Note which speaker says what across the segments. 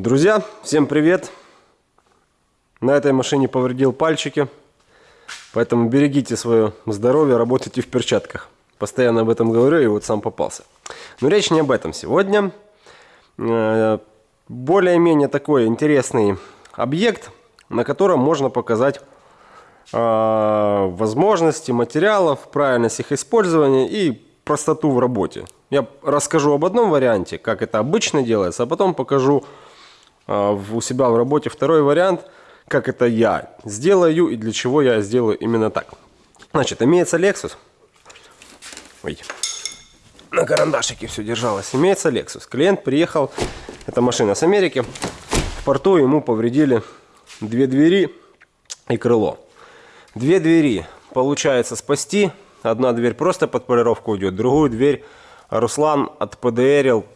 Speaker 1: Друзья, всем привет! На этой машине повредил пальчики, поэтому берегите свое здоровье, работайте в перчатках. Постоянно об этом говорю и вот сам попался. Но речь не об этом сегодня. Э, более-менее такой интересный объект, на котором можно показать э, возможности материалов, правильность их использования и простоту в работе. Я расскажу об одном варианте, как это обычно делается, а потом покажу у себя в работе второй вариант, как это я сделаю и для чего я сделаю именно так. Значит, имеется Lexus. Ой, на карандашике все держалось. Имеется Lexus. Клиент приехал, это машина с Америки. В порту ему повредили две двери и крыло. Две двери получается спасти. Одна дверь просто под полировку уйдет, другую дверь Руслан отпдрил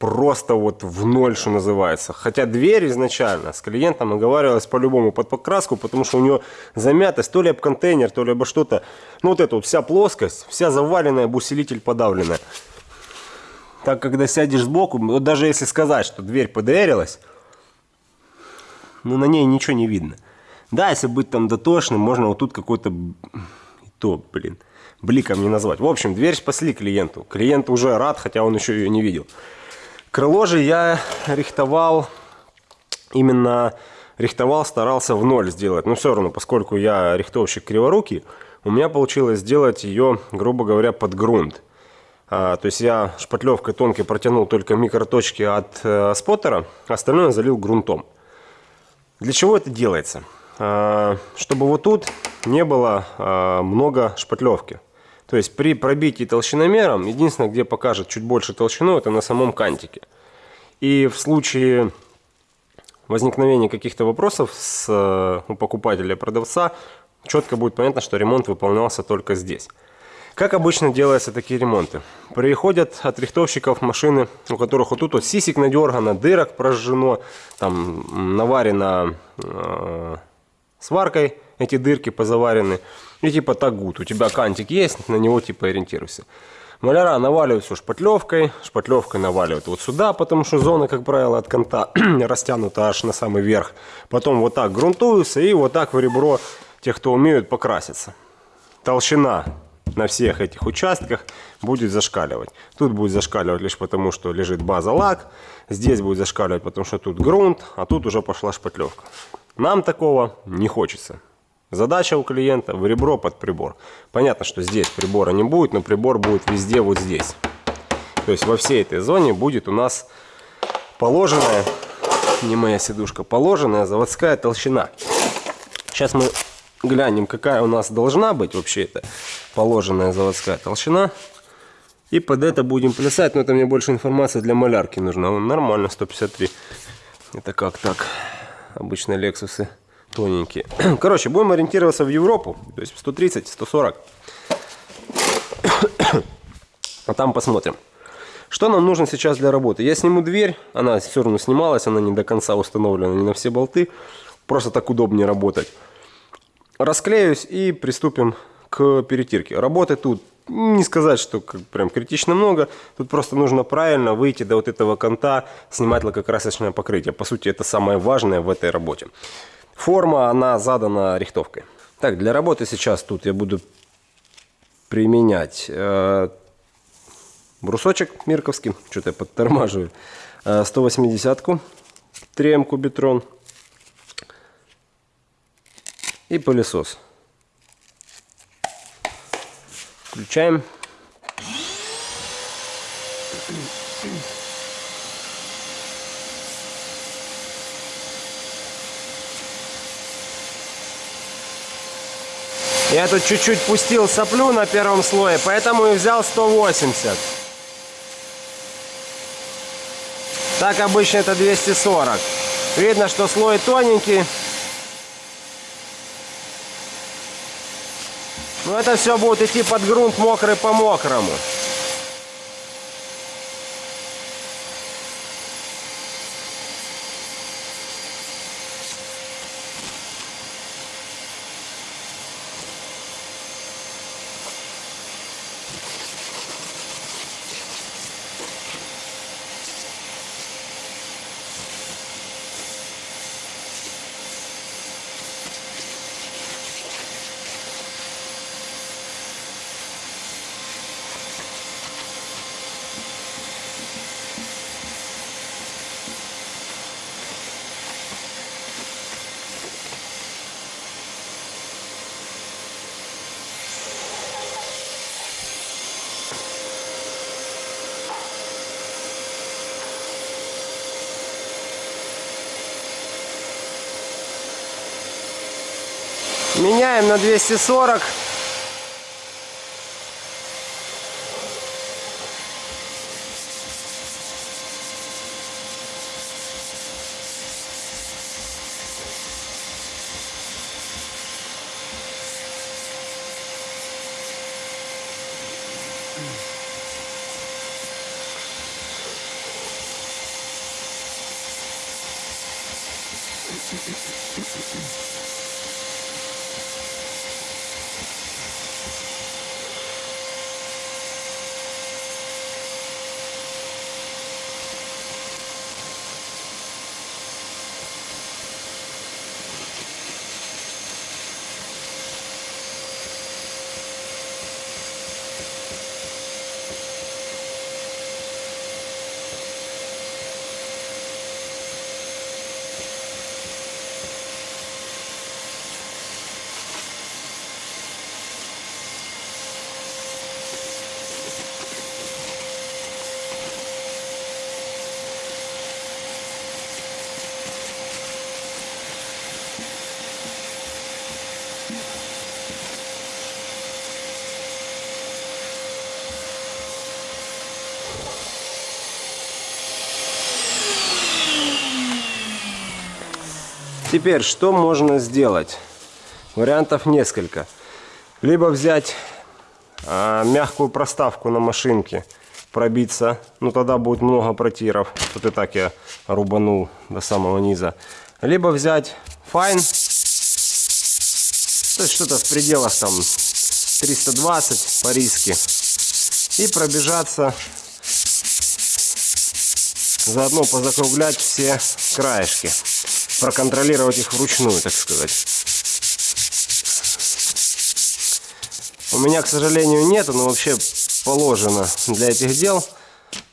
Speaker 1: просто вот в ноль, что называется. Хотя дверь изначально с клиентом оговаривалась по-любому под покраску, потому что у нее замятость, то ли об контейнер, то ли обо что-то. Ну вот эта вот вся плоскость, вся заваленная, бусилитель подавленная. Так, когда сядешь сбоку, вот даже если сказать, что дверь ПДРилась, ну на ней ничего не видно. Да, если быть там дотошным, можно вот тут какой-то... То, блин, бликом не назвать. В общем, дверь спасли клиенту. Клиент уже рад, хотя он еще ее не видел. Крыло же я рихтовал, именно рихтовал, старался в ноль сделать. Но все равно, поскольку я рихтовщик криворукий, у меня получилось сделать ее, грубо говоря, под грунт. А, то есть я шпатлевкой тонкой протянул только микроточки от э, споттера, остальное залил грунтом. Для чего это делается? А, чтобы вот тут не было а, много шпатлевки. То есть при пробитии толщиномером, единственное, где покажет чуть больше толщину, это на самом кантике. И в случае возникновения каких-то вопросов с, э, у покупателя продавца, четко будет понятно, что ремонт выполнялся только здесь. Как обычно делаются такие ремонты? Приходят от рихтовщиков машины, у которых вот тут вот сисик надергано, дырок прожжено, там наварено э, сваркой, эти дырки позаварены. И типа тагут, у тебя кантик есть, на него типа ориентируйся. Маляра наваливают все шпатлевкой, шпатлевкой наваливают вот сюда, потому что зона, как правило, от канта растянута аж на самый верх. Потом вот так грунтуются и вот так в ребро, тех, кто умеют, покраситься. Толщина на всех этих участках будет зашкаливать. Тут будет зашкаливать лишь потому, что лежит база лак. Здесь будет зашкаливать, потому что тут грунт, а тут уже пошла шпатлевка. Нам такого не хочется. Задача у клиента в ребро под прибор. Понятно, что здесь прибора не будет, но прибор будет везде вот здесь. То есть во всей этой зоне будет у нас положенная, не моя сидушка, положенная заводская толщина. Сейчас мы глянем, какая у нас должна быть вообще это положенная заводская толщина. И под это будем плясать, но это мне больше информации для малярки нужна. Нормально, 153. Это как так? Обычные Лексусы тоненькие. Короче, будем ориентироваться в Европу, то есть 130, 140. А там посмотрим. Что нам нужно сейчас для работы? Я сниму дверь, она все равно снималась, она не до конца установлена, не на все болты. Просто так удобнее работать. Расклеюсь и приступим к перетирке. Работы тут не сказать, что как, прям критично много. Тут просто нужно правильно выйти до вот этого конта, снимать лакокрасочное покрытие. По сути, это самое важное в этой работе. Форма, она задана рихтовкой. Так, для работы сейчас тут я буду применять э, брусочек мирковский, что-то я подтормаживаю, э, 180-ку, 3М кубитрон и пылесос. Включаем. Я тут чуть-чуть пустил соплю на первом слое, поэтому и взял 180. Так обычно это 240. Видно, что слой тоненький. Но это все будет идти под грунт мокрый по мокрому. Меняем на 240. Теперь, что можно сделать? Вариантов несколько. Либо взять а, мягкую проставку на машинке, пробиться, ну тогда будет много протиров. Тут и так я рубанул до самого низа. Либо взять файн, то есть что-то в пределах там 320 по риске. И пробежаться, заодно позакруглять все краешки проконтролировать их вручную, так сказать. У меня, к сожалению, нету, но вообще положено для этих дел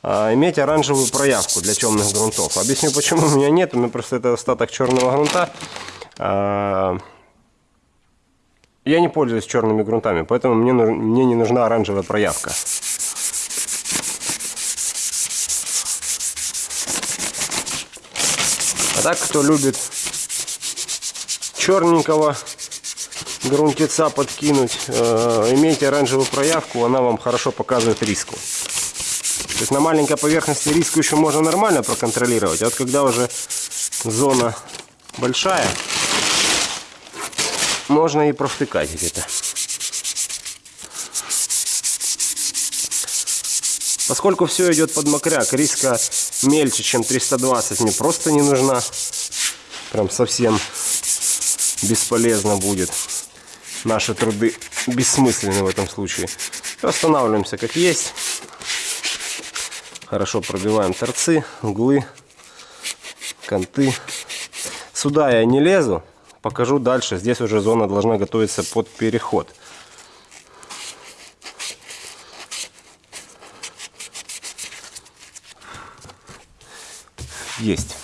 Speaker 1: а, иметь оранжевую проявку для темных грунтов. Объясню, почему у меня нет. У меня просто это остаток черного грунта. А, я не пользуюсь черными грунтами, поэтому мне, мне не нужна оранжевая проявка. Так, кто любит черненького грунтеца подкинуть, э, имейте оранжевую проявку, она вам хорошо показывает риску. То есть на маленькой поверхности риску еще можно нормально проконтролировать, а вот когда уже зона большая, можно и провтыкать где-то. Поскольку все идет под мокряк, риска мельче, чем 320 мне просто не нужна. Прям совсем бесполезно будет. Наши труды бессмысленны в этом случае. Останавливаемся как есть. Хорошо пробиваем торцы, углы, канты. Сюда я не лезу. Покажу дальше. Здесь уже зона должна готовиться под переход. Есть.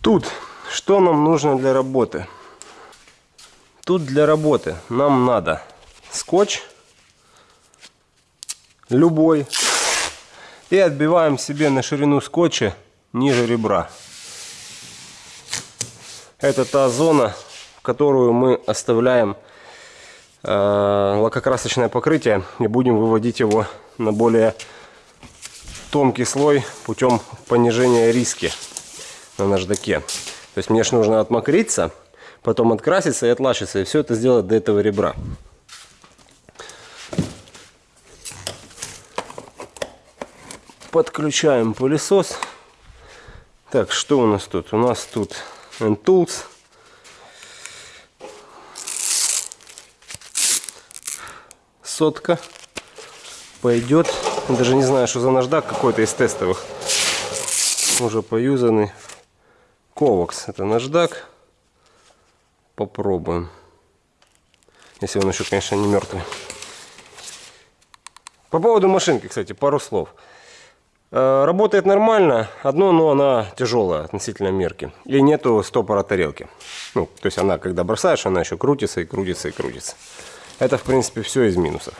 Speaker 1: Тут что нам нужно для работы? Тут для работы нам надо скотч любой и отбиваем себе на ширину скотча ниже ребра. Это та зона, в которую мы оставляем э, лакокрасочное покрытие и будем выводить его на более тонкий слой путем понижения риски на наждаке. То есть мне же нужно отмокриться, потом откраситься и отлачиться, и все это сделать до этого ребра. Подключаем пылесос. Так, что у нас тут? У нас тут N-Tools. Сотка пойдет. Даже не знаю, что за наждак какой-то из тестовых. Уже поюзанный. Ковакс. Это наждак. Попробуем. Если он еще, конечно, не мертвый. По поводу машинки, кстати, пару слов. Э, Работает нормально, одно, но она тяжелая относительно мерки. И нету стопора тарелки. Ну, то есть она, когда бросаешь, она еще крутится и крутится и крутится. Это, в принципе, все из минусов.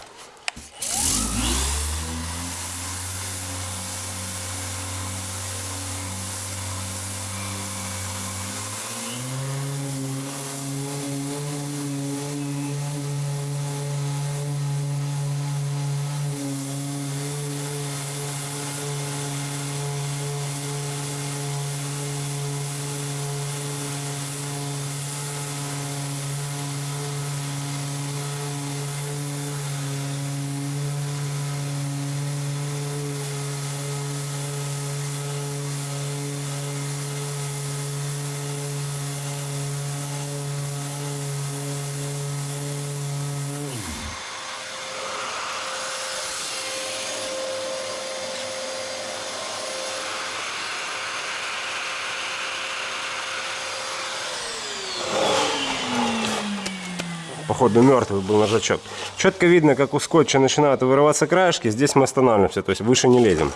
Speaker 1: Походу мертвый был нажачок. Четко видно, как у скотча начинают вырываться краешки. Здесь мы останавливаемся, то есть выше не лезем.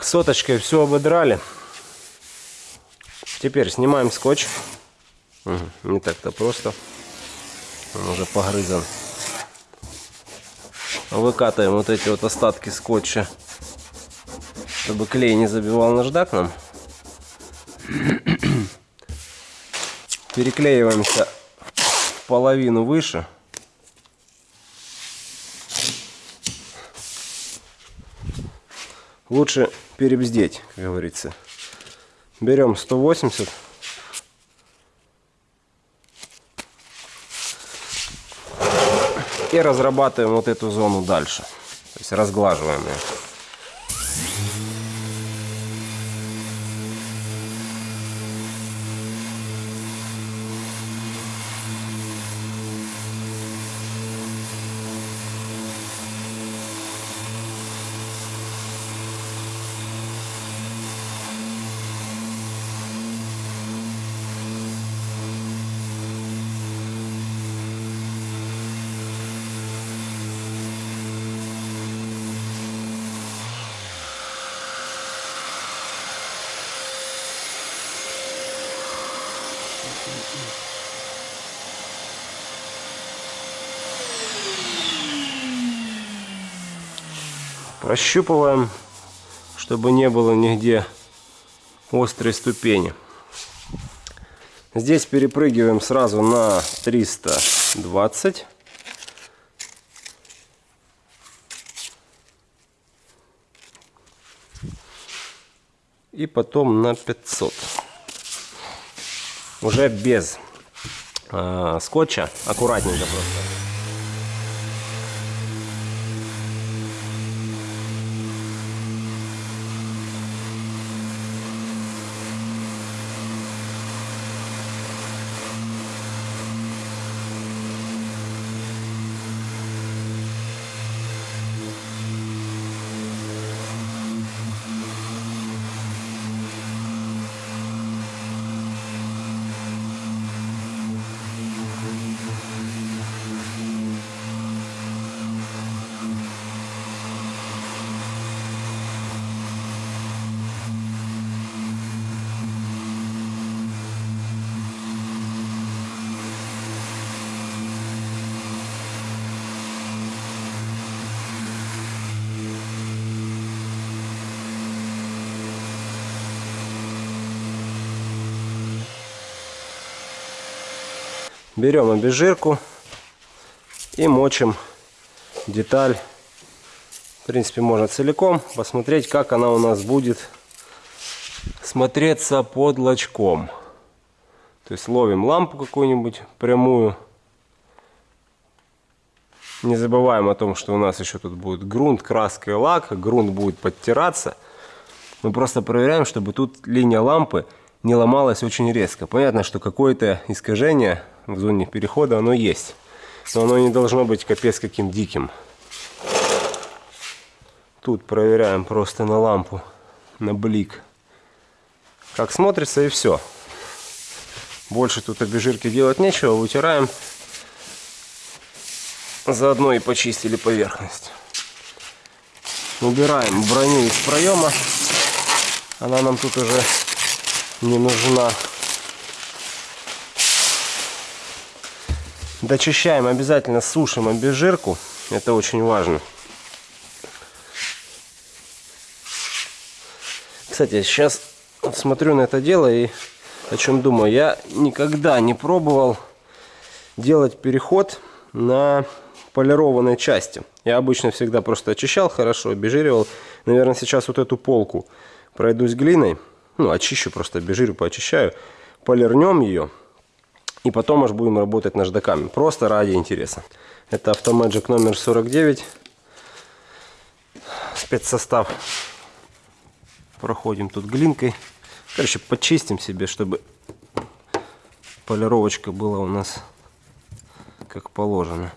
Speaker 1: Так, соточкой все ободрали. Теперь снимаем скотч. Не так-то просто. Он уже погрызан. Выкатываем вот эти вот остатки скотча, чтобы клей не забивал наждак нам. Переклеиваемся в половину выше. лучше перебздеть, как говорится. Берем 180. И разрабатываем вот эту зону дальше. То есть разглаживаем ее. Прощупываем, чтобы не было нигде острой ступени. Здесь перепрыгиваем сразу на 320. И потом на 500. Уже без э, скотча, аккуратненько просто. Берем обезжирку и мочим деталь. В принципе, можно целиком посмотреть, как она у нас будет смотреться под лачком. То есть ловим лампу какую-нибудь прямую. Не забываем о том, что у нас еще тут будет грунт, краска и лак. Грунт будет подтираться. Мы просто проверяем, чтобы тут линия лампы не ломалась очень резко. Понятно, что какое-то искажение в зоне перехода оно есть. Но оно не должно быть капец каким диким. Тут проверяем просто на лампу, на блик. Как смотрится и все. Больше тут обезжирки делать нечего, вытираем. Заодно и почистили поверхность. Убираем броню из проема. Она нам тут уже не нужна. Дочищаем обязательно, сушим обезжирку. Это очень важно. Кстати, сейчас смотрю на это дело и о чем думаю. Я никогда не пробовал делать переход на полированной части. Я обычно всегда просто очищал хорошо, обезжиривал. Наверное, сейчас вот эту полку пройдусь глиной. Ну, очищу, просто обезжирю, поочищаю. Полирнем ее. И потом аж будем работать наждаками. Просто ради интереса. Это автомаджик номер 49. Спецсостав. Проходим тут глинкой. Короче, почистим себе, чтобы полировочка была у нас как положено.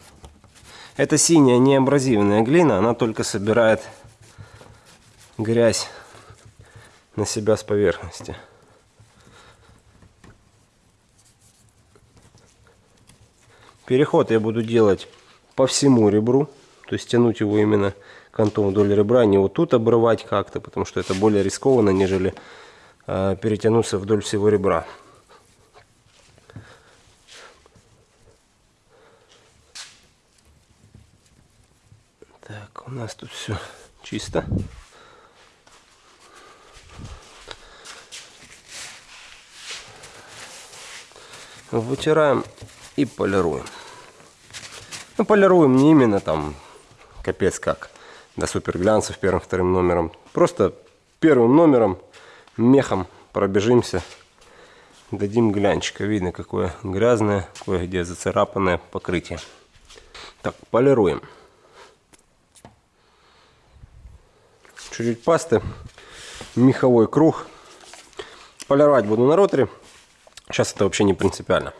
Speaker 1: Это синяя неабразивная глина, она только собирает грязь на себя с поверхности. Переход я буду делать по всему ребру, то есть тянуть его именно кантом вдоль ребра, не вот тут обрывать как-то, потому что это более рискованно, нежели э, перетянуться вдоль всего ребра. Так, у нас тут все чисто. Вытираем и полируем. Ну, полируем не именно там капец как до супер глянцев первым-вторым номером. Просто первым номером мехом пробежимся, дадим глянчика. Видно, какое грязное, кое-где зацарапанное покрытие. Так, полируем. чуть-чуть пасты, меховой круг. Полировать буду на роторе. Сейчас это вообще не принципиально.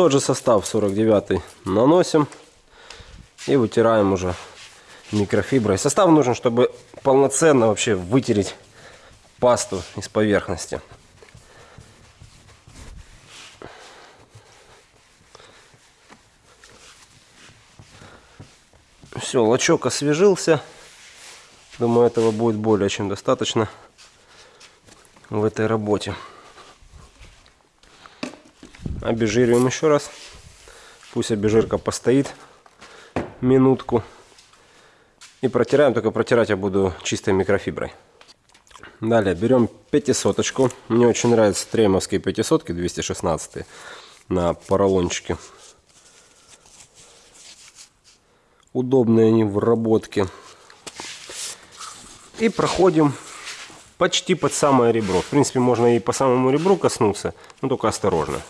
Speaker 1: Тот же состав 49 наносим и вытираем уже микрофиброй. Состав нужен, чтобы полноценно вообще вытереть пасту из поверхности. Все, лачок освежился. Думаю, этого будет более чем достаточно в этой работе. Обезжириваем еще раз. Пусть обезжирка постоит минутку. И протираем, только протирать я буду чистой микрофиброй. Далее берем пятисоточку. Мне очень нравятся тремовские пятисотки 216 на поролончике. Удобные они в работке. И проходим почти под самое ребро. В принципе, можно и по самому ребру коснуться, но только осторожно.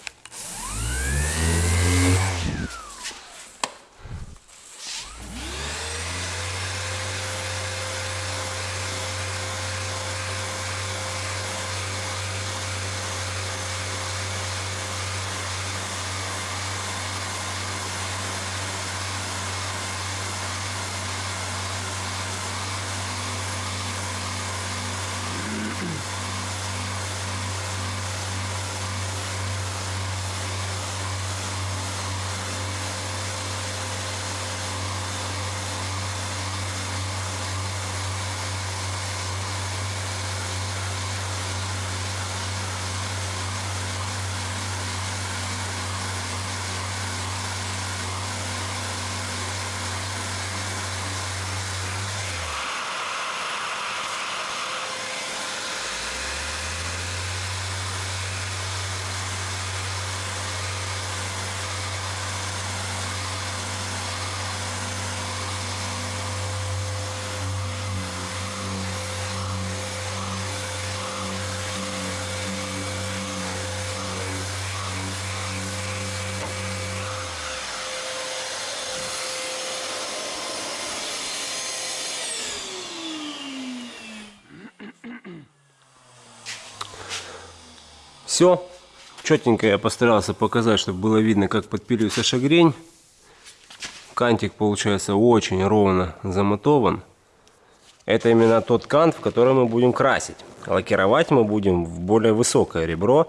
Speaker 1: Все. Четенько я постарался показать, чтобы было видно, как подпиливается шагрень. Кантик получается очень ровно замотован. Это именно тот кант, в который мы будем красить. Лакировать мы будем в более высокое ребро.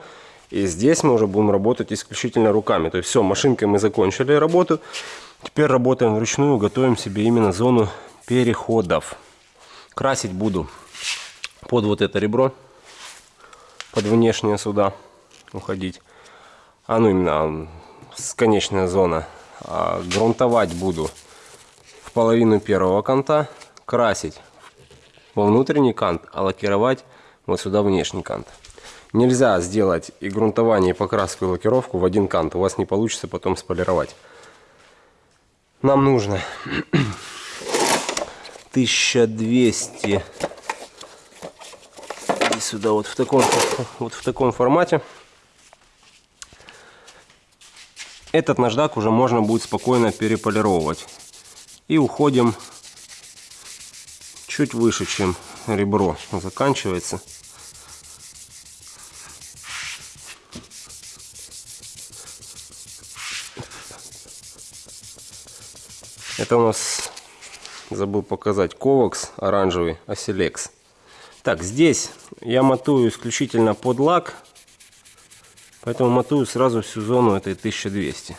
Speaker 1: И здесь мы уже будем работать исключительно руками. То есть все, машинкой мы закончили работу. Теперь работаем вручную, готовим себе именно зону переходов. Красить буду под вот это ребро, под внешнее сюда уходить. А ну именно конечная зона. А, грунтовать буду в половину первого канта, красить во внутренний кант, а лакировать вот сюда внешний кант. Нельзя сделать и грунтование, и покраску, и лакировку в один кант. У вас не получится потом сполировать. Нам нужно 1200 и сюда вот в таком вот в таком формате. Этот наждак уже можно будет спокойно переполировать. И уходим чуть выше чем ребро заканчивается. Это у нас, забыл показать, ковакс оранжевый, оселекс. Так, здесь я мотую исключительно под лак, поэтому мотую сразу всю зону этой 1200.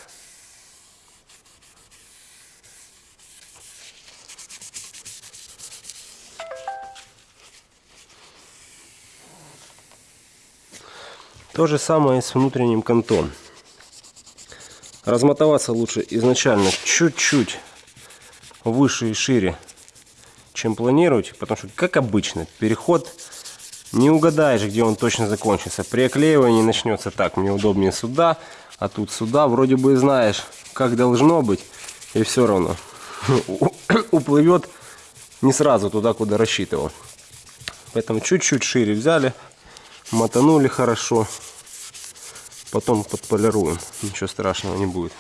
Speaker 1: То же самое с внутренним кантом. Размотоваться лучше изначально чуть-чуть выше и шире, чем планируете, потому что, как обычно, переход не угадаешь, где он точно закончится. При оклеивании начнется так, мне удобнее сюда, а тут сюда. Вроде бы знаешь, как должно быть, и все равно уплывет не сразу туда, куда рассчитывал. Поэтому чуть-чуть шире взяли, мотанули хорошо, потом подполируем, ничего страшного не будет.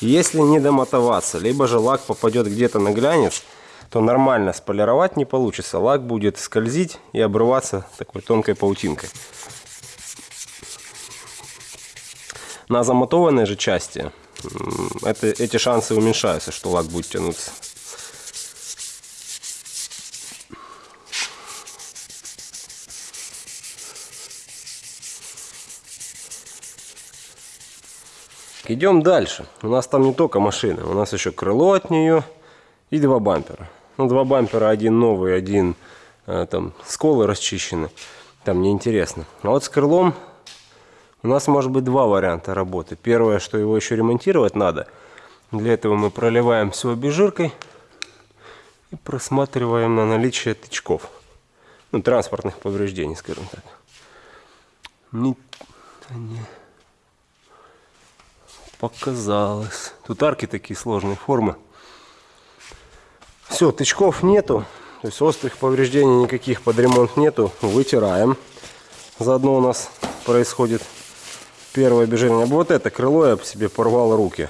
Speaker 1: Если не домотоваться, либо же лак попадет где-то на глянец, то нормально сполировать не получится. Лак будет скользить и обрываться такой тонкой паутинкой. На замотованной же части это, эти шансы уменьшаются, что лак будет тянуться. Идем дальше. У нас там не только машина, у нас еще крыло от нее и два бампера. Ну, два бампера, один новый, один э, там сколы расчищены. Там неинтересно. А вот с крылом у нас может быть два варианта работы. Первое, что его еще ремонтировать надо. Для этого мы проливаем все обезжиркой и просматриваем на наличие тычков. Ну, транспортных повреждений, скажем так. Не, не показалось. Тут арки такие сложные формы. Все, тычков нету. То есть острых повреждений никаких под ремонт нету. Вытираем. Заодно у нас происходит первое обезжирение. Вот это крыло я себе порвал руки.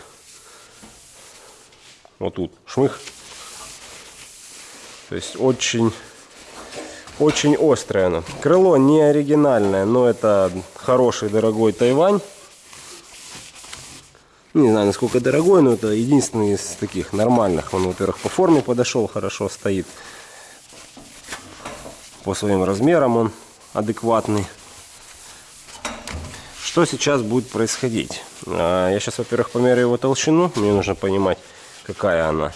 Speaker 1: Вот тут шмых. То есть очень, очень острое оно. Крыло не оригинальное, но это хороший дорогой Тайвань. Не знаю, насколько дорогой, но это единственный из таких нормальных. Он, во-первых, по форме подошел, хорошо стоит. По своим размерам он адекватный. Что сейчас будет происходить? А, я сейчас, во-первых, померяю его толщину. Мне нужно понимать, какая она.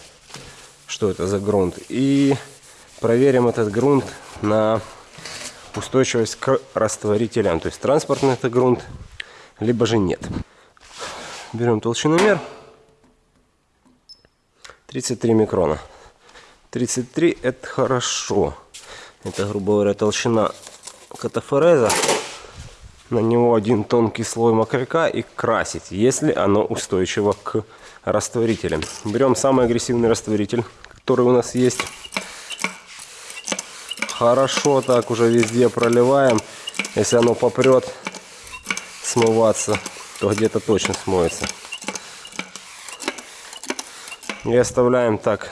Speaker 1: Что это за грунт. И проверим этот грунт на устойчивость к растворителям. То есть транспортный это грунт, либо же нет. Берем толщиномер. 33 микрона. 33 это хорошо. Это, грубо говоря, толщина катафореза. На него один тонкий слой мокряка и красить, если оно устойчиво к растворителям. Берем самый агрессивный растворитель, который у нас есть. Хорошо так уже везде проливаем. Если оно попрет смываться, то где-то точно смоется. И оставляем так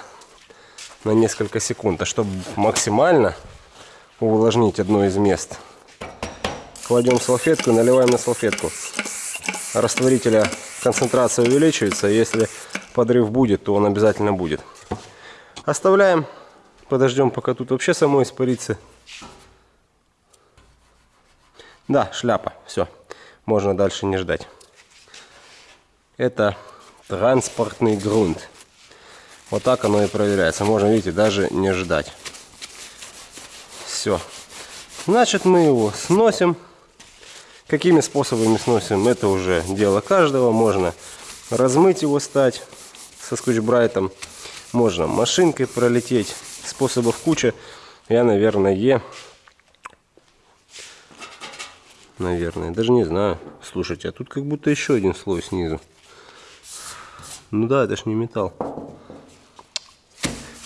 Speaker 1: на несколько секунд. А чтобы максимально увлажнить одно из мест кладем салфетку, наливаем на салфетку. Растворителя концентрация увеличивается, если подрыв будет, то он обязательно будет. Оставляем, подождем, пока тут вообще само испарится. Да, шляпа, все, можно дальше не ждать. Это транспортный грунт. Вот так оно и проверяется. Можно, видите, даже не ждать. Все. Значит, мы его сносим. Какими способами сносим, это уже дело каждого. Можно размыть его стать со скотч-брайтом. Можно машинкой пролететь. Способов куча. Я, наверное, наверное, даже не знаю. Слушайте, а тут как будто еще один слой снизу. Ну да, это ж не металл.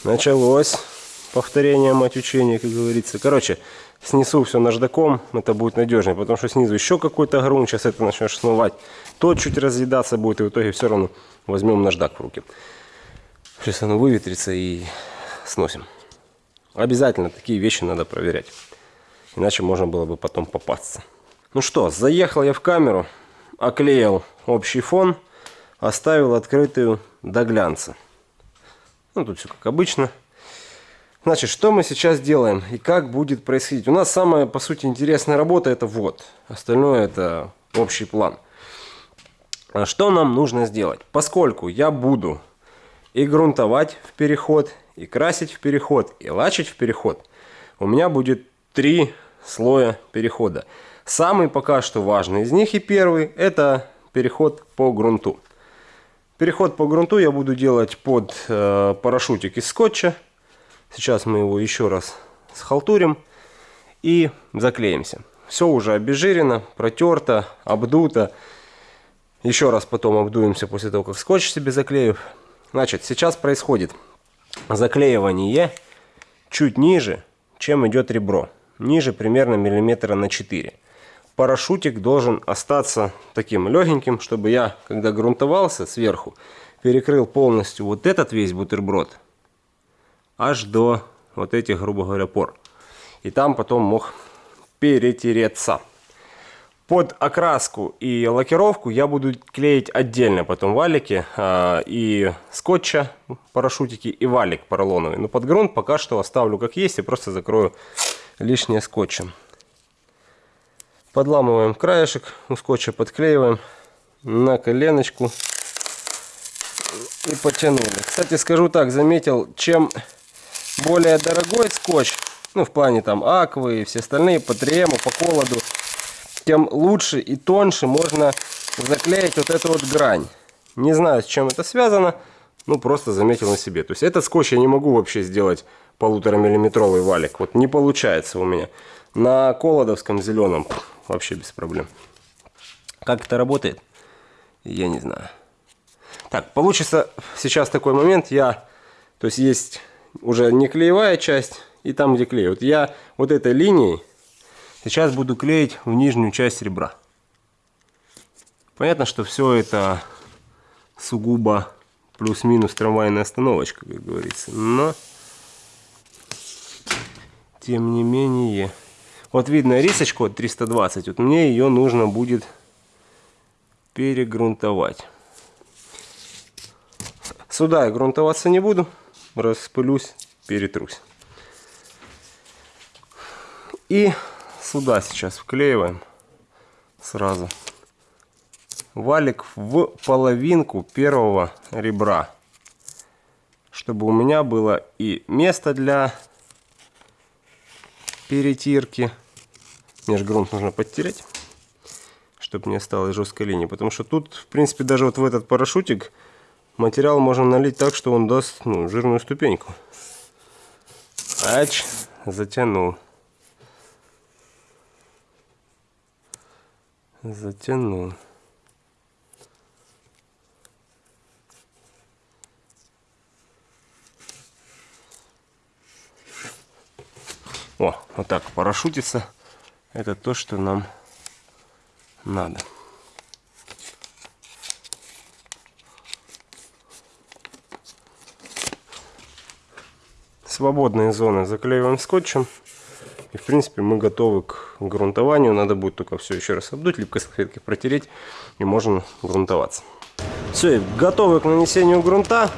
Speaker 1: Началось повторение мать учения, как говорится. Короче, снесу все наждаком, это будет надежнее, потому что снизу еще какой-то грунт, сейчас это начнешь смывать. Тот чуть разъедаться будет, и в итоге все равно возьмем наждак в руки. Сейчас оно выветрится и сносим. Обязательно такие вещи надо проверять. Иначе можно было бы потом попасться. Ну что, заехал я в камеру, оклеил общий фон, оставил открытую до глянца. Ну, тут все как обычно. Значит, что мы сейчас делаем и как будет происходить? У нас самая, по сути, интересная работа это вот. Остальное это общий план. А что нам нужно сделать? Поскольку я буду и грунтовать в переход, и красить в переход, и лачить в переход, у меня будет три слоя перехода. Самый пока что важный из них и первый это переход по грунту. Переход по грунту я буду делать под э, парашютик из скотча. Сейчас мы его еще раз схалтурим и заклеимся. Все уже обезжирено, протерто, обдуто. Еще раз потом обдуемся после того, как скотч себе заклею. Значит, сейчас происходит заклеивание чуть ниже, чем идет ребро. Ниже примерно миллиметра на 4 парашютик должен остаться таким легеньким, чтобы я, когда грунтовался сверху, перекрыл полностью вот этот весь бутерброд аж до вот этих, грубо говоря, пор. И там потом мог перетереться. Под окраску и лакировку я буду клеить отдельно потом валики э, и скотча, парашютики и валик поролоновый. Но под грунт пока что оставлю как есть и просто закрою лишнее скотчем. Подламываем краешек, у скотча подклеиваем на коленочку и потянули. Кстати, скажу так, заметил, чем более дорогой скотч, ну в плане там аквы и все остальные, по трему, по холоду, тем лучше и тоньше можно заклеить вот эту вот грань. Не знаю, с чем это связано, ну просто заметил на себе. То есть этот скотч я не могу вообще сделать полутора миллиметровый валик. Вот не получается у меня. На колодовском зеленом вообще без проблем. Как это работает, я не знаю. Так, получится сейчас такой момент, я, то есть есть уже не клеевая часть, и там, где клей. Вот я вот этой линией сейчас буду клеить в нижнюю часть ребра. Понятно, что все это сугубо плюс-минус трамвайная остановочка, как говорится. Но, тем не менее... Вот видно рисочку 320, вот мне ее нужно будет перегрунтовать. Сюда я грунтоваться не буду, распылюсь, перетрусь. И сюда сейчас вклеиваем сразу валик в половинку первого ребра, чтобы у меня было и место для перетирки, Межгрунт нужно подтереть, чтобы не осталось жесткой линии. Потому что тут, в принципе, даже вот в этот парашютик материал можно налить так, что он даст ну, жирную ступеньку. Ач, затянул. Затянул. О, вот так парашютится это то, что нам надо. Свободные зоны заклеиваем скотчем. И в принципе мы готовы к грунтованию. Надо будет только все еще раз обдуть, липкой салфеткой протереть и можно грунтоваться. Все, готовы к нанесению грунта.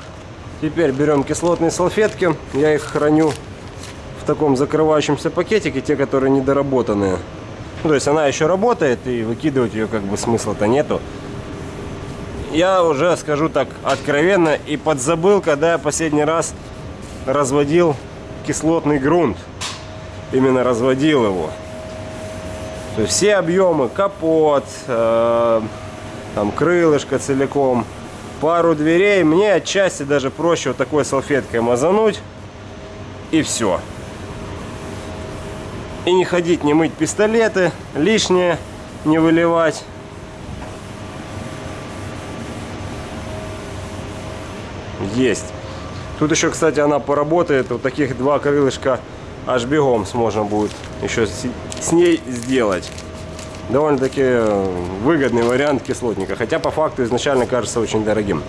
Speaker 1: Теперь берем кислотные салфетки. Я их храню в таком закрывающемся пакетике, те, которые недоработанные. Ну, то есть она еще работает, и выкидывать ее как бы смысла-то нету. Я уже скажу так откровенно и подзабыл, когда я последний раз разводил кислотный грунт. Именно разводил его. То есть все объемы, капот, э, там крылышко целиком, пару дверей, мне отчасти даже проще вот такой салфеткой мазануть и все и не ходить, не мыть пистолеты, лишнее не выливать. Есть. Тут еще, кстати, она поработает. Вот таких два крылышка аж бегом сможем будет еще с ней сделать. Довольно-таки выгодный вариант кислотника. Хотя по факту изначально кажется очень дорогим.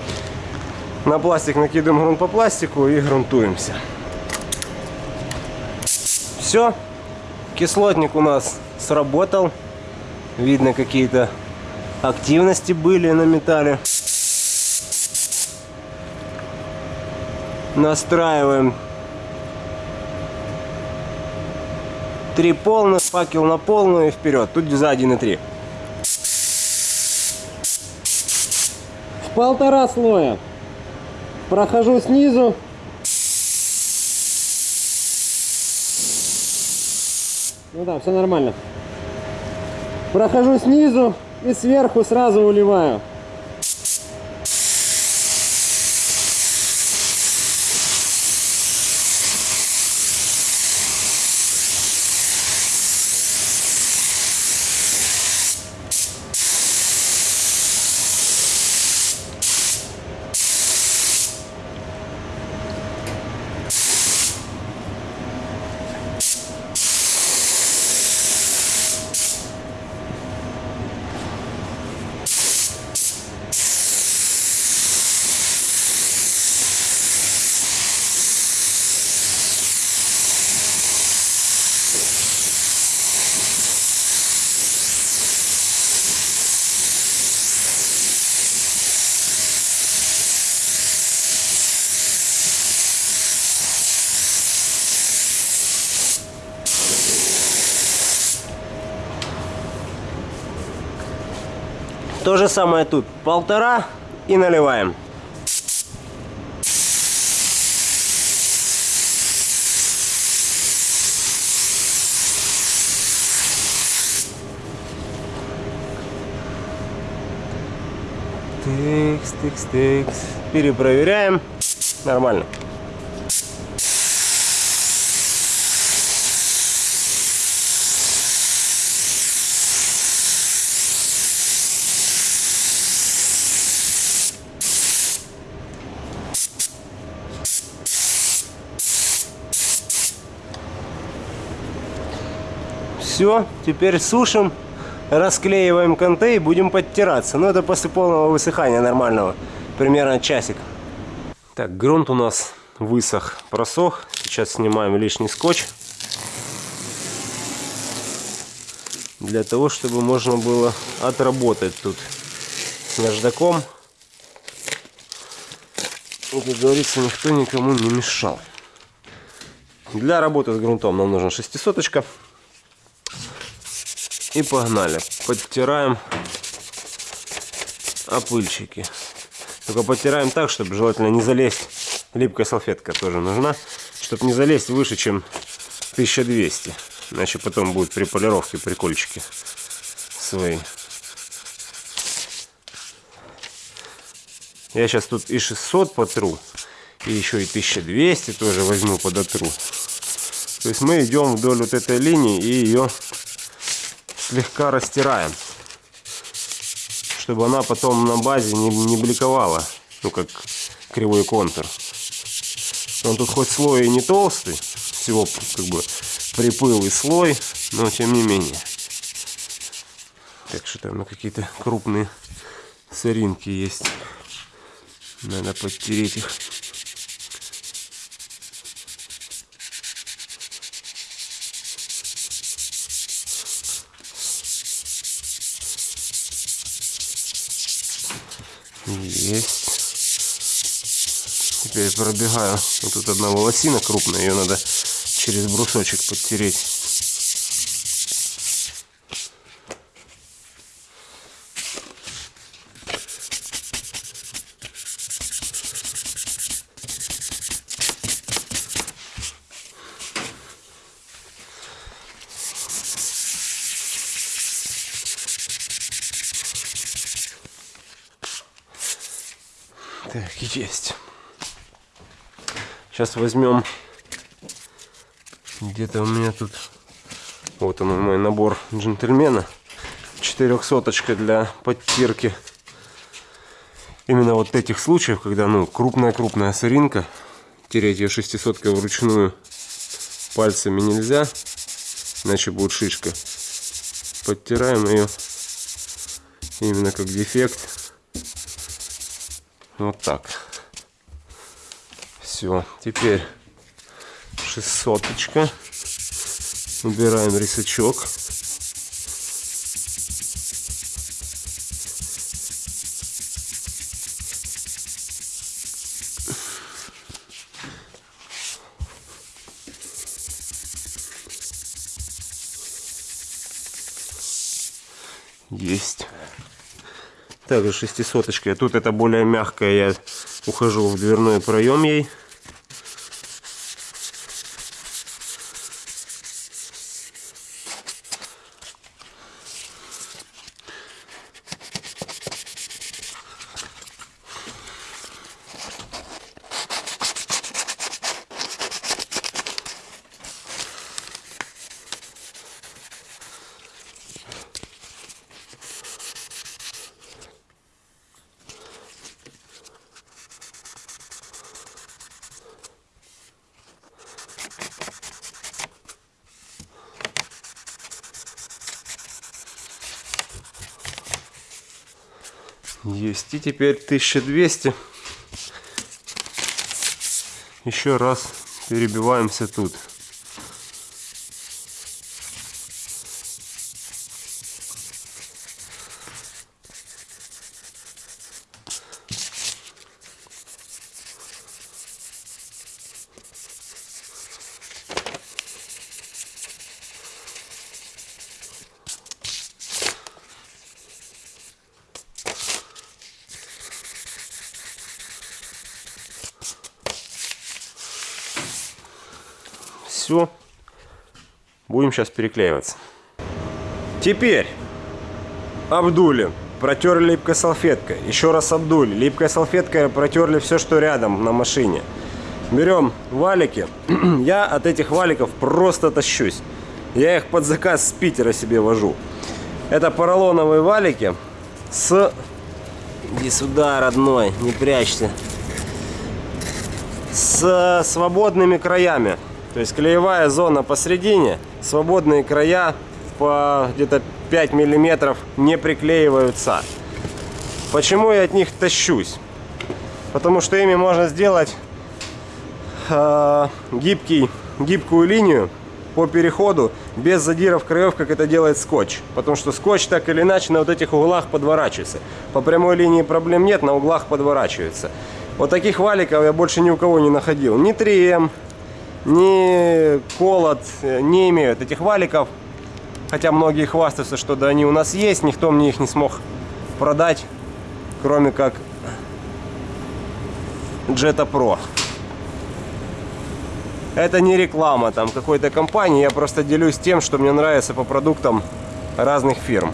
Speaker 1: На пластик накидываем грунт по пластику и грунтуемся. Все. Кислотник у нас сработал. Видно, какие-то активности были на металле. Настраиваем три полных, факел на полную и вперед. Тут за 1,3. В полтора слоя. Прохожу снизу Ну да, все нормально. Прохожу снизу и сверху сразу уливаю. Же самое тут. Полтора и наливаем. Тыкс, тыкс, тыкс. Перепроверяем. Нормально. Все, теперь сушим, расклеиваем конты и будем подтираться. Но ну, это после полного высыхания нормального, примерно часик. Так, грунт у нас высох, просох. Сейчас снимаем лишний скотч. Для того, чтобы можно было отработать тут с наждаком. И, как говорится, никто никому не мешал. Для работы с грунтом нам нужна шестисоточка. И погнали. Подтираем опыльчики. Только подтираем так, чтобы желательно не залезть. Липкая салфетка тоже нужна. Чтобы не залезть выше, чем 1200. Иначе потом будут при полировке прикольчики свои. Я сейчас тут и 600 потру. И еще и 1200 тоже возьму подотру. То есть мы идем вдоль вот этой линии и ее слегка растираем, чтобы она потом на базе не, не бликовала, ну как кривой контур. Он тут хоть слой и не толстый, всего как бы припылый слой, но тем не менее. Так что там на какие-то крупные соринки есть. Надо подтереть их. Есть. Теперь пробегаю. Тут одна волосина крупная, ее надо через брусочек подтереть. Так, есть. Сейчас возьмем. Где-то у меня тут вот он мой набор джентльмена. Четырехсоточка для подтирки. Именно вот этих случаев когда ну крупная крупная соринка тереть ее шестисоткой вручную пальцами нельзя иначе будет шишка. Подтираем ее именно как дефект. Вот так все теперь шестьсоточка. Убираем рисачок. Есть. Также шестисоточка. Тут это более мягкая. Я ухожу в дверной проем ей. Есть. И теперь 1200. Еще раз перебиваемся тут. Все. Будем сейчас переклеиваться. Теперь обдули. Протерли липкой салфеткой. Еще раз обдули. Липкой салфеткой протерли все, что рядом на машине. Берем валики. Я от этих валиков просто тащусь. Я их под заказ с Питера себе вожу. Это поролоновые валики с... Иди сюда, родной, не прячься. С свободными краями. То есть клеевая зона посередине, свободные края по где-то 5 миллиметров не приклеиваются. Почему я от них тащусь? Потому что ими можно сделать э, гибкий, гибкую линию по переходу без задиров краев, как это делает скотч. Потому что скотч так или иначе на вот этих углах подворачивается. По прямой линии проблем нет, на углах подворачивается. Вот таких валиков я больше ни у кого не находил. Ни 3М, ни колот не имеют этих валиков. Хотя многие хвастаются, что да они у нас есть, никто мне их не смог продать, кроме как Jetta Pro. Это не реклама там какой-то компании, я просто делюсь тем, что мне нравится по продуктам разных фирм.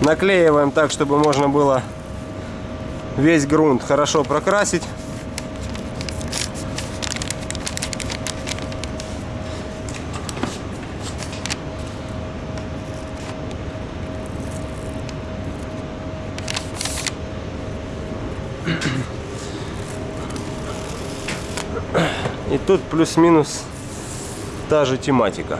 Speaker 1: Наклеиваем так, чтобы можно было весь грунт хорошо прокрасить. И тут плюс-минус та же тематика.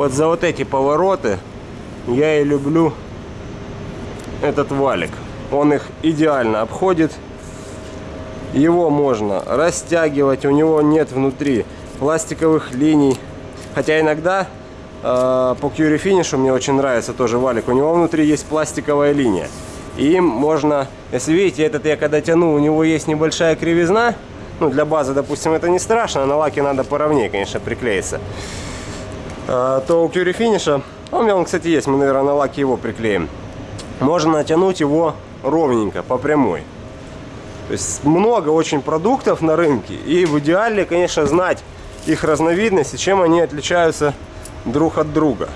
Speaker 1: Вот за вот эти повороты я и люблю этот валик. Он их идеально обходит. Его можно растягивать, у него нет внутри пластиковых линий. Хотя иногда э, по Curie Finish мне очень нравится тоже валик. У него внутри есть пластиковая линия. И им можно, если видите, этот я когда тяну, у него есть небольшая кривизна. Ну, для базы, допустим, это не страшно, на лаке надо поровнее, конечно, приклеиться. Э, то у Curie Finish, а у меня он, кстати, есть, мы, наверное, на лаке его приклеим. Можно натянуть его ровненько, по прямой. То есть много очень продуктов на рынке. И в идеале, конечно, знать их разновидности, чем они отличаются друг от друга.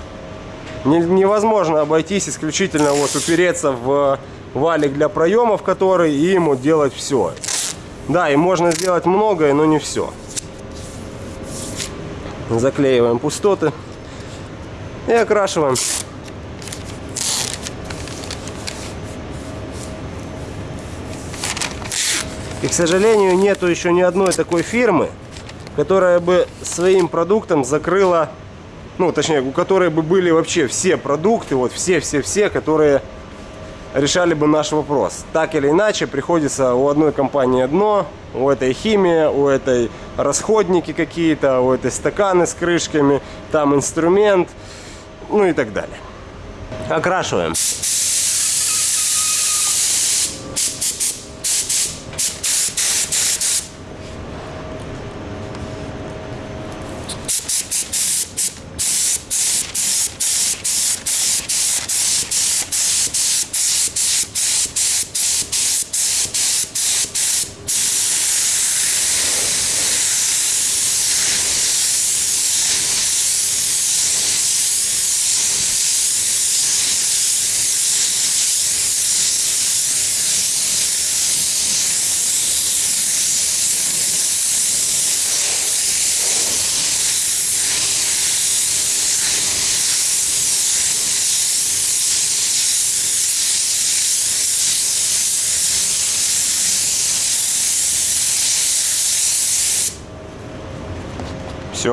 Speaker 1: Невозможно обойтись исключительно вот упереться в валик для проемов, который и ему делать все. Да, и можно сделать многое, но не все. Заклеиваем пустоты и окрашиваем. И, к сожалению, нету еще ни одной такой фирмы, которая бы своим продуктом закрыла, ну, точнее, у которой бы были вообще все продукты, вот все-все-все, которые решали бы наш вопрос. Так или иначе, приходится у одной компании одно, у этой химия, у этой расходники какие-то, у этой стаканы с крышками, там инструмент, ну и так далее. Окрашиваем.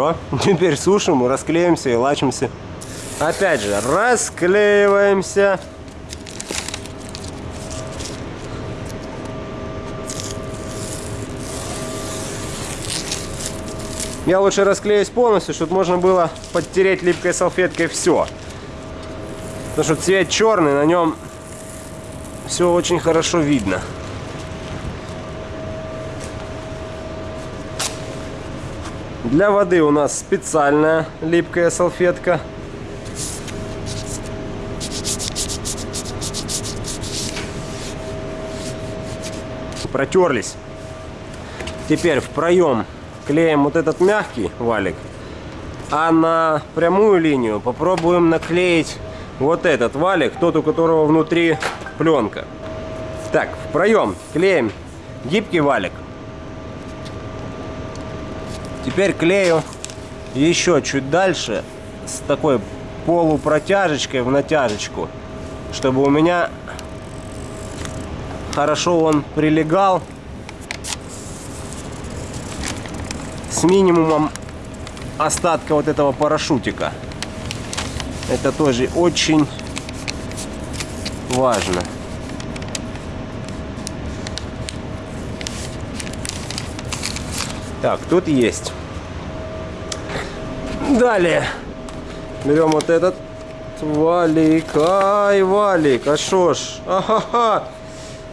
Speaker 1: Все, теперь сушим, расклеимся и лачимся. Опять же, расклеиваемся. Я лучше расклеюсь полностью, чтобы можно было подтереть липкой салфеткой все. Потому что цвет черный, на нем все очень хорошо видно. Для воды у нас специальная липкая салфетка. Протерлись. Теперь в проем клеим вот этот мягкий валик. А на прямую линию попробуем наклеить вот этот валик, тот, у которого внутри пленка. Так, в проем клеим гибкий валик. Теперь клею еще чуть дальше с такой полупротяжечкой в натяжечку, чтобы у меня хорошо он прилегал с минимумом остатка вот этого парашютика. Это тоже очень важно. Так, тут есть. Далее. Берем вот этот валик. Ай, валик. А шо ж? Ахаха.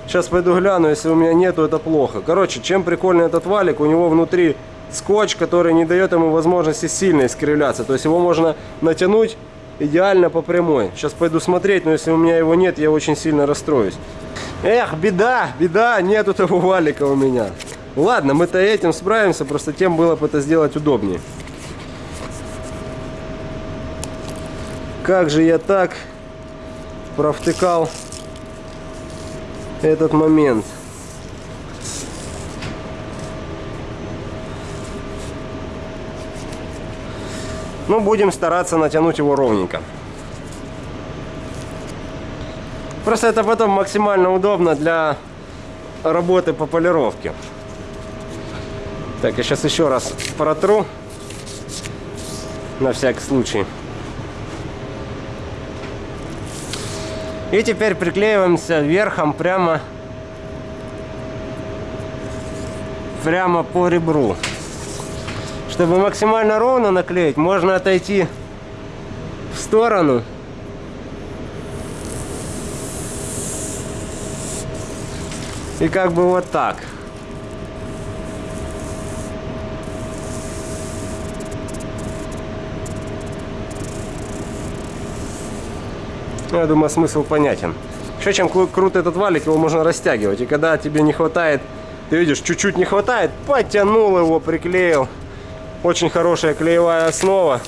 Speaker 1: Сейчас пойду гляну, если у меня нету, это плохо. Короче, чем прикольный этот валик, у него внутри скотч, который не дает ему возможности сильно искривляться. То есть его можно натянуть идеально по прямой. Сейчас пойду смотреть, но если у меня его нет, я очень сильно расстроюсь. Эх, беда, беда, нету того валика у меня. Ладно, мы-то этим справимся, просто тем было бы это сделать удобнее. Как же я так провтыкал этот момент. Ну, будем стараться натянуть его ровненько. Просто это потом максимально удобно для работы по полировке. Так, я сейчас еще раз протру. На всякий случай. И теперь приклеиваемся верхом прямо, прямо по ребру. Чтобы максимально ровно наклеить, можно отойти в сторону. И как бы вот так. Ну, я думаю, смысл понятен. Еще чем крут этот валик, его можно растягивать. И когда тебе не хватает, ты видишь, чуть-чуть не хватает, потянул его, приклеил. Очень хорошая клеевая основа.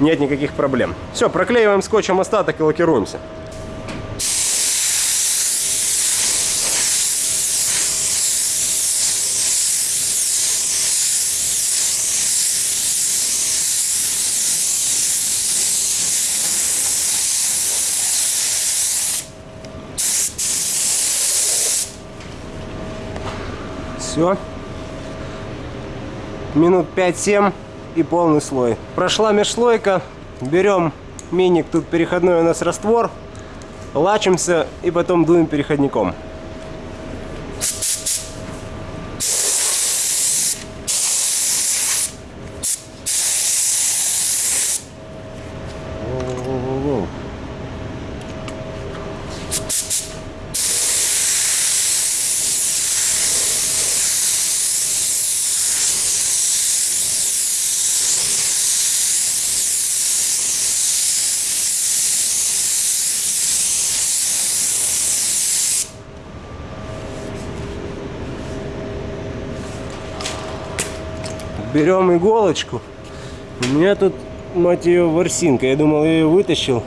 Speaker 1: Нет никаких проблем. Все, проклеиваем скотчем остаток и лакируемся. Все. Минут 5-7 и полный слой. Прошла межслойка. Берем миник, тут переходной у нас раствор. Лачимся и потом дуем переходником. Берем иголочку. У меня тут, мать ее, ворсинка. Я думал, я ее вытащил.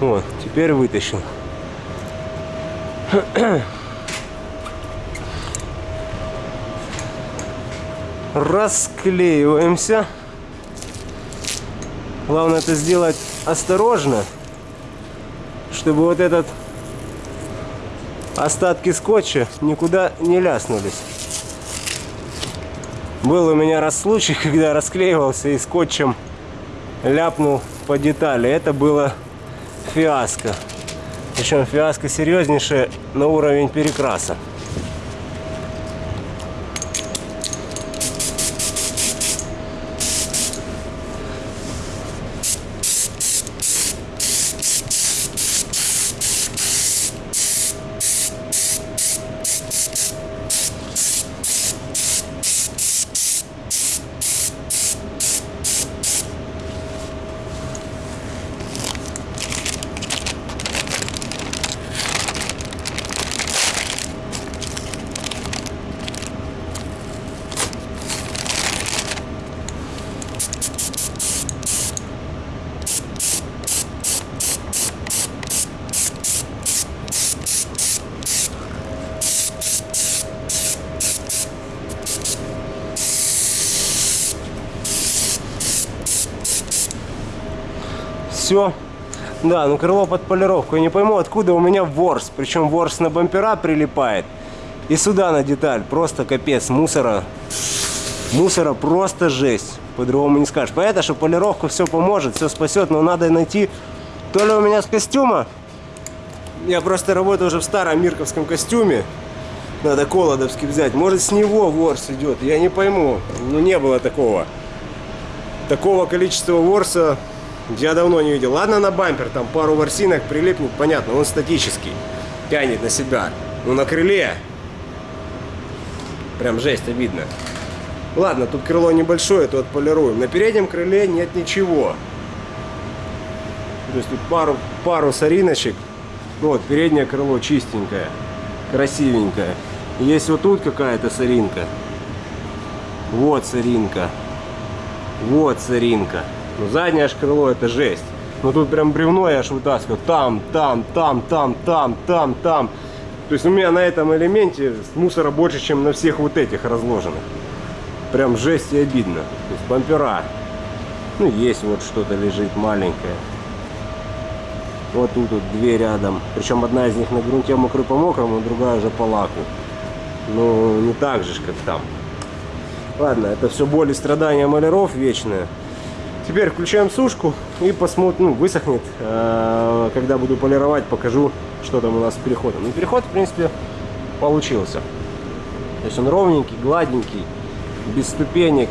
Speaker 1: Вот, теперь вытащил. Расклеиваемся. Главное это сделать осторожно, чтобы вот этот остатки скотча никуда не ляснулись. Был у меня раз случай, когда расклеивался и скотчем ляпнул по детали. Это было фиаско. Причем фиаско серьезнейшее на уровень перекраса. все. Ну крыло под полировку. Я не пойму, откуда у меня ворс. Причем ворс на бампера прилипает. И сюда на деталь. Просто капец. Мусора. Мусора просто жесть. По-другому не скажешь. Поэтому, что полировка все поможет, все спасет. Но надо найти... То ли у меня с костюма. Я просто работаю уже в старом мирковском костюме. Надо колодовский взять. Может с него ворс идет. Я не пойму. Ну не было такого. Такого количества ворса я давно не видел. Ладно, на бампер там пару ворсинок прилипнет, понятно, он статический. Тянет на себя. Но на крыле прям жесть, обидно. Ладно, тут крыло небольшое, то отполируем. На переднем крыле нет ничего. То есть тут пару, пару сориночек. Ну вот, переднее крыло чистенькое, красивенькое. Есть вот тут какая-то соринка. Вот соринка. Вот соринка. Ну, заднее аж крыло это жесть. Ну тут прям бревно я аж вытаскиваю. Там, там, там, там, там, там, там. То есть у меня на этом элементе мусора больше, чем на всех вот этих разложенных. Прям жесть и обидно. То есть бампера. Ну есть вот что-то лежит маленькое. Вот тут вот две рядом. Причем одна из них на грунте мокрый по мокрому, другая уже по лаку. Ну не так же, как там. Ладно, это все боль и страдания маляров вечные. Теперь включаем сушку и посмотрим, ну, высохнет. А, когда буду полировать, покажу, что там у нас с переходом. Ну, переход, в принципе, получился. То есть он ровненький, гладенький, без ступенек,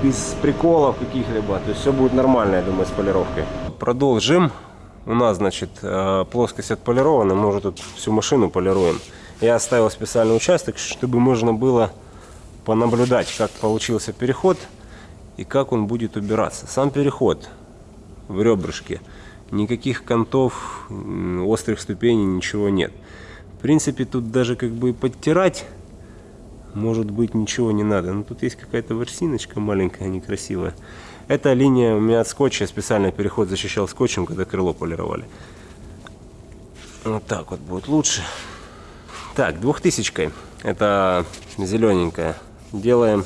Speaker 1: без приколов каких-либо. То есть все будет нормально, я думаю, с полировкой. Продолжим. У нас, значит, э, плоскость отполирована. Мы уже тут всю машину полируем. Я оставил специальный участок, чтобы можно было понаблюдать, как получился переход и как он будет убираться. Сам переход в ребрышке. Никаких контов, острых ступеней, ничего нет. В принципе, тут даже как бы подтирать может быть ничего не надо. Но тут есть какая-то ворсиночка маленькая, некрасивая. Эта линия у меня от скотча, специальный переход защищал скотчем, когда крыло полировали. Вот так вот будет лучше. Так, двухтысячкой. Это зелененькая. Делаем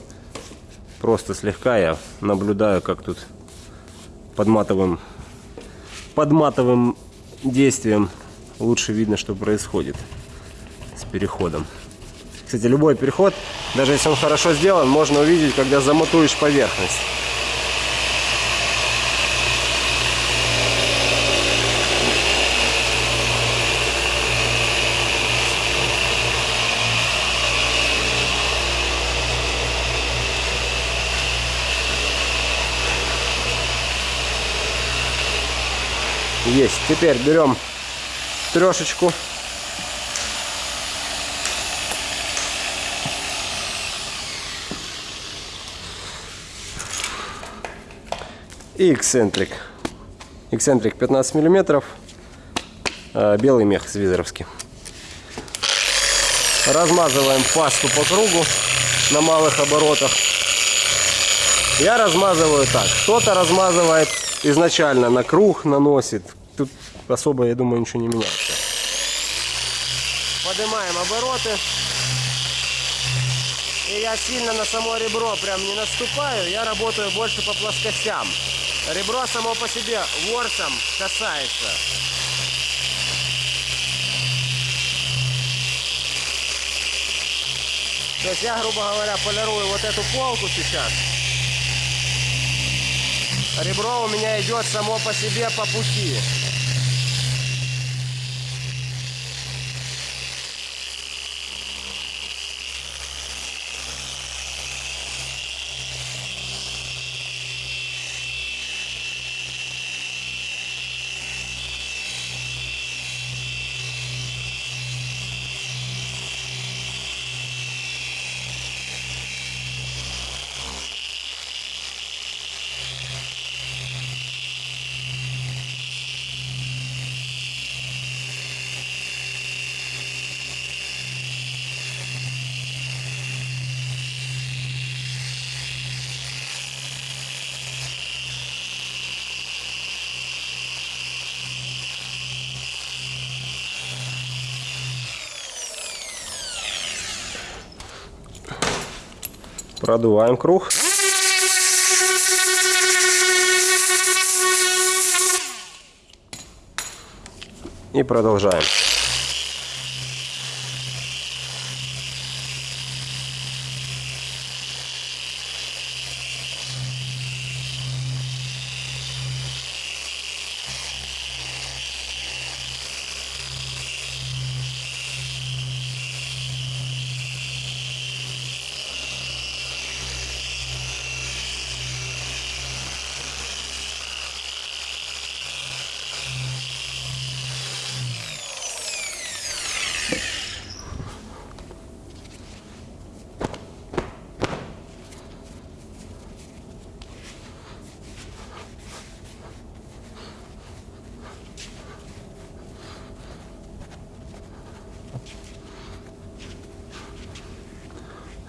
Speaker 1: просто слегка. Я наблюдаю, как тут под матовым, под матовым действием лучше видно, что происходит с переходом. Кстати, любой переход, даже если он хорошо сделан, можно увидеть, когда замотуешь поверхность. Есть. Теперь берем трешечку и эксцентрик. Эксцентрик 15 миллиметров, а, белый мех свизеровский. Размазываем пасту по кругу на малых оборотах. Я размазываю так. Кто-то размазывает изначально на круг, наносит. Особо, я думаю, ничего не меняется. Поднимаем обороты. И я сильно на само ребро прям не наступаю. Я работаю больше по плоскостям. Ребро само по себе ворсом касается. То есть я, грубо говоря, полирую вот эту полку сейчас. Ребро у меня идет само по себе по пути. Продуваем круг. И продолжаем.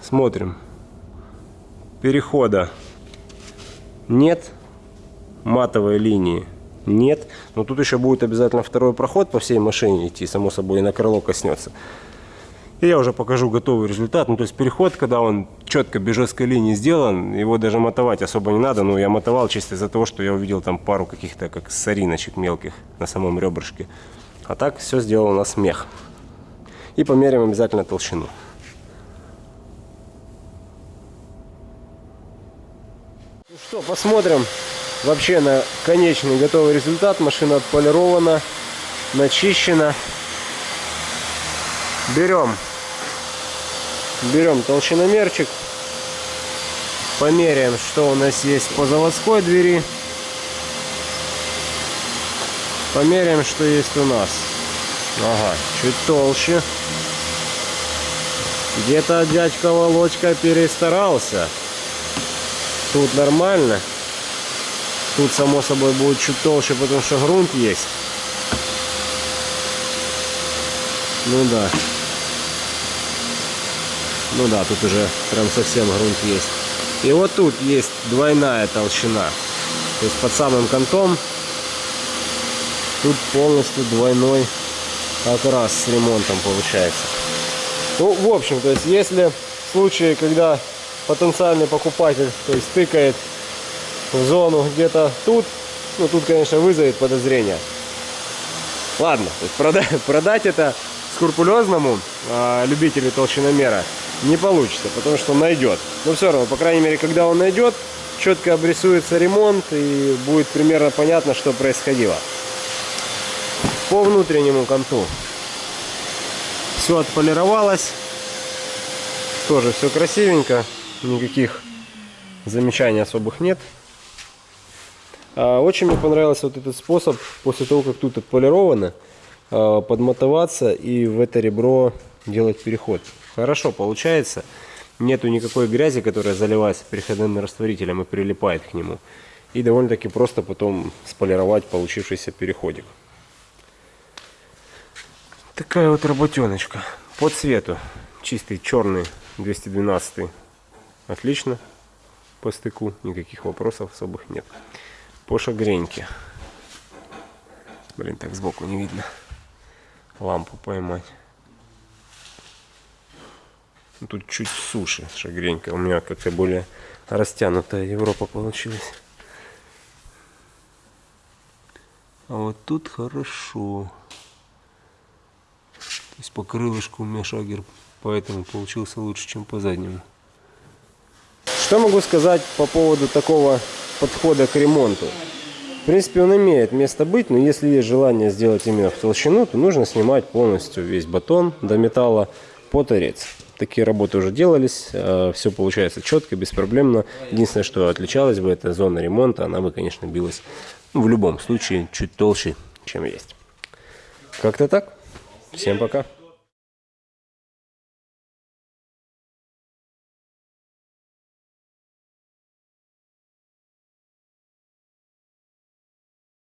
Speaker 1: Смотрим. Перехода нет. Матовой линии нет. Но тут еще будет обязательно второй проход по всей машине идти. Само собой, и на крыло коснется. И я уже покажу готовый результат. Ну, то есть переход, когда он четко без жесткой линии сделан, его даже мотовать особо не надо. Но я мотовал чисто из-за того, что я увидел там пару каких-то как сориночек мелких на самом ребрышке. А так все сделал у нас мех. И померяем обязательно толщину. Что, посмотрим вообще на конечный готовый результат. Машина отполирована, начищена. Берем, берем толщиномерчик, померяем, что у нас есть по заводской двери. Померяем, что есть у нас. Ага, чуть толще. Где-то дядька Володька перестарался. Тут нормально. Тут, само собой, будет чуть толще, потому что грунт есть. Ну да. Ну да, тут уже прям совсем грунт есть. И вот тут есть двойная толщина. То есть под самым контом тут полностью двойной окрас с ремонтом получается. Ну, в общем, то есть, если в случае, когда потенциальный покупатель, то есть, тыкает в зону где-то тут, ну, тут, конечно, вызовет подозрение. Ладно, то есть, продать, продать это скрупулезному э, любителю толщиномера не получится, потому что он найдет. Но все равно, по крайней мере, когда он найдет, четко обрисуется ремонт и будет примерно понятно, что происходило. По внутреннему конту все отполировалось. Тоже все красивенько. Никаких замечаний особых нет. А, очень мне понравился вот этот способ, после того, как тут отполировано, а, подмотоваться и в это ребро делать переход. Хорошо получается. Нету никакой грязи, которая заливается переходным растворителем и прилипает к нему. И довольно-таки просто потом сполировать получившийся переходик. Такая вот работеночка. По цвету. Чистый черный 212. Отлично. По стыку. Никаких вопросов особых нет. По шагреньке. Блин, так сбоку не видно. Лампу поймать. Тут чуть суше шагренька. У меня как-то более растянутая Европа получилась. А вот тут хорошо. То есть по крылышку у меня шагер поэтому получился лучше, чем по заднему. Что могу сказать по поводу такого подхода к ремонту? В принципе, он имеет место быть, но если есть желание сделать именно в толщину, то нужно снимать полностью весь батон до металла по торец. Такие работы уже делались, э, все получается четко, беспроблемно. Единственное, что отличалось бы, это зона ремонта, она бы, конечно, билась в любом случае чуть толще, чем есть. Как-то так. Всем пока.